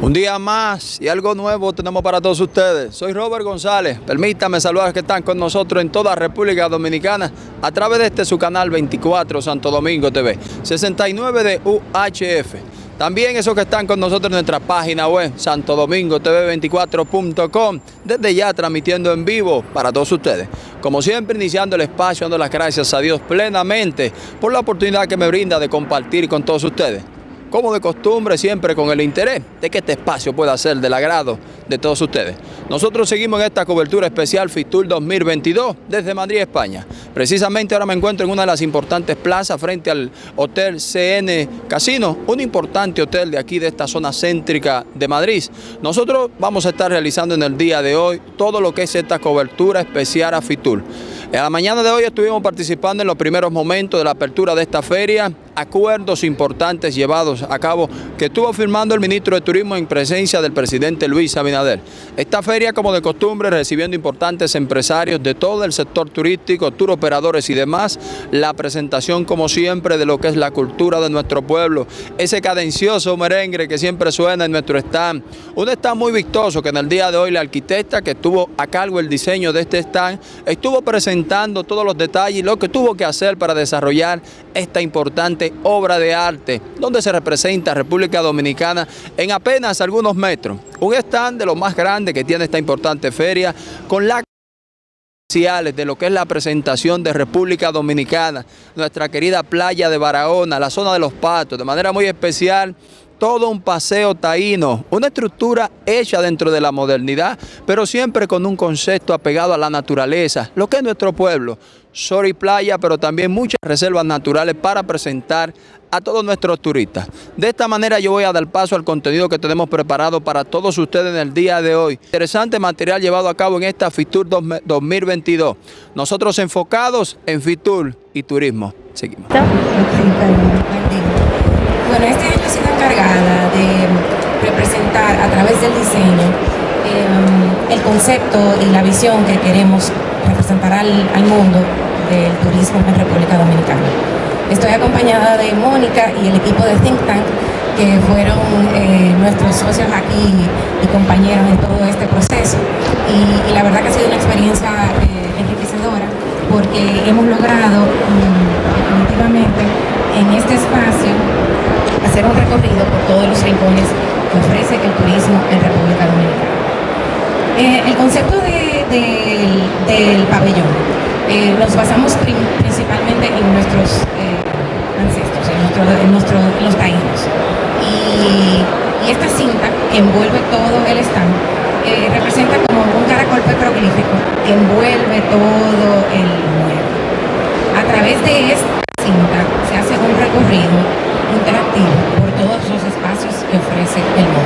Un día más y algo nuevo tenemos para todos ustedes. Soy Robert González. Permítame saludar a los que están con nosotros en toda República Dominicana a través de este su canal 24 Santo Domingo TV, 69 de UHF. También esos que están con nosotros en nuestra página web, santodomingotv24.com, desde ya transmitiendo en vivo para todos ustedes. Como siempre, iniciando el espacio, dando las gracias a Dios plenamente por la oportunidad que me brinda de compartir con todos ustedes como de costumbre, siempre con el interés de que este espacio pueda ser del agrado de todos ustedes. Nosotros seguimos en esta cobertura especial FITUR 2022 desde Madrid, España. Precisamente ahora me encuentro en una de las importantes plazas frente al Hotel CN Casino, un importante hotel de aquí, de esta zona céntrica de Madrid. Nosotros vamos a estar realizando en el día de hoy todo lo que es esta cobertura especial a FITUR. En la mañana de hoy estuvimos participando en los primeros momentos de la apertura de esta feria, acuerdos importantes llevados a cabo que estuvo firmando el ministro de Turismo en presencia del presidente Luis Abinader. Esta feria, como de costumbre, recibiendo importantes empresarios de todo el sector turístico, tour operadores y demás, la presentación, como siempre, de lo que es la cultura de nuestro pueblo, ese cadencioso merengue que siempre suena en nuestro stand, un stand muy vistoso que en el día de hoy la arquitecta que estuvo a cargo el diseño de este stand, estuvo presentando todos los detalles y lo que tuvo que hacer para desarrollar esta importante obra de arte, donde se representa República Dominicana en apenas algunos metros. Un stand de lo más grande que tiene esta importante feria, con la de lo que es la presentación de República Dominicana, nuestra querida playa de Barahona, la zona de los patos, de manera muy especial todo un paseo taíno, una estructura hecha dentro de la modernidad, pero siempre con un concepto apegado a la naturaleza, lo que es nuestro pueblo. Sol y playa, pero también muchas reservas naturales para presentar a todos nuestros turistas. De esta manera yo voy a dar paso al contenido que tenemos preparado para todos ustedes en el día de hoy. Interesante material llevado a cabo en esta FITUR 2022. Nosotros enfocados en FITUR y turismo. Seguimos. Bueno, este año he sido encargada de representar a través del diseño em, el concepto y la visión que queremos representar al, mundo del turismo en República Dominicana. Estoy acompañada de Mónica y el equipo de Think Tank, que fueron eh, nuestros socios aquí y compañeros en todo este proceso. Y, la verdad que ha sido una experiencia eh, enriquecedora porque hemos logrado que ofrece el turismo en República Dominicana. Eh, el concepto del pabellón, eh, nos basamos principalmente en nuestros eh, ancestros, en, nuestro, los taínos. Y, esta cinta que envuelve todo el stand representa como un caracol petroglífico que envuelve todo el mueble. A través de esta cinta se hace un recorrido ofrece el.